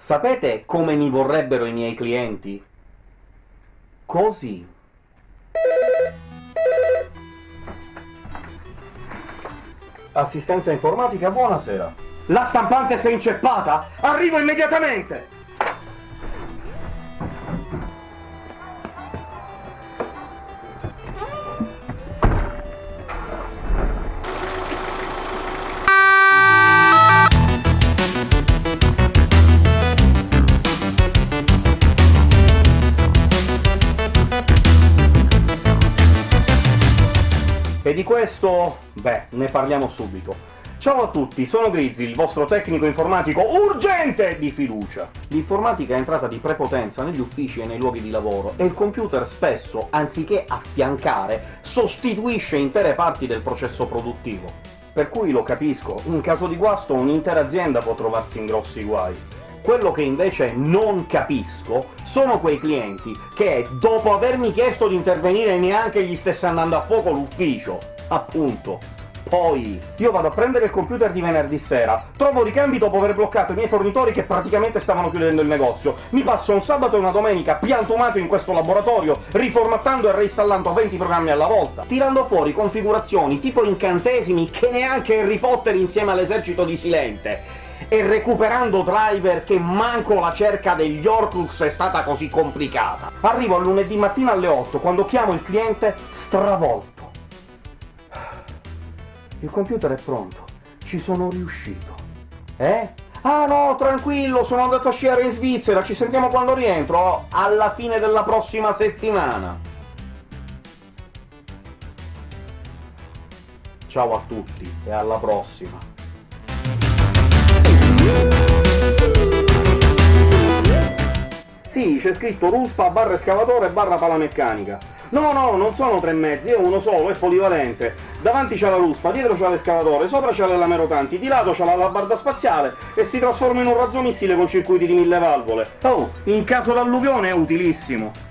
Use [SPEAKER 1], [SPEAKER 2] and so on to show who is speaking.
[SPEAKER 1] Sapete come mi vorrebbero i miei clienti? Così. Assistenza informatica, buonasera. La stampante si è inceppata? Arrivo immediatamente! E di questo, beh, ne parliamo subito. Ciao a tutti, sono Grizzly, il vostro tecnico informatico urgente di fiducia! L'informatica è entrata di prepotenza negli uffici e nei luoghi di lavoro, e il computer spesso, anziché affiancare, sostituisce intere parti del processo produttivo. Per cui lo capisco, in caso di guasto un'intera azienda può trovarsi in grossi guai. Quello che invece non capisco sono quei clienti che, dopo avermi chiesto di intervenire, neanche gli stesse andando a fuoco l'ufficio. Appunto. Poi io vado a prendere il computer di venerdì sera, trovo ricambi dopo aver bloccato i miei fornitori che praticamente stavano chiudendo il negozio, mi passo un sabato e una domenica piantumato in questo laboratorio, riformattando e reinstallando 20 programmi alla volta, tirando fuori configurazioni tipo incantesimi che neanche Harry Potter insieme all'esercito di Silente, e recuperando driver che manco la cerca degli Horcrux è stata così complicata. Arrivo al lunedì mattina alle 8, quando chiamo il cliente stravolto. Il computer è pronto. Ci sono riuscito. Eh? Ah no, tranquillo, sono andato a sciare in Svizzera, ci sentiamo quando rientro, alla fine della prossima settimana. Ciao a tutti, e alla prossima. Sì, c'è scritto ruspa barra escavatore barra palameccanica. No, no, non sono tre mezzi, è uno solo, è polivalente. Davanti c'è la ruspa, dietro c'è l'escavatore, sopra c'è le lame rotanti, di lato c'è la labarda spaziale e si trasforma in un razzomissile con circuiti di mille valvole. Oh, in caso d'alluvione è utilissimo!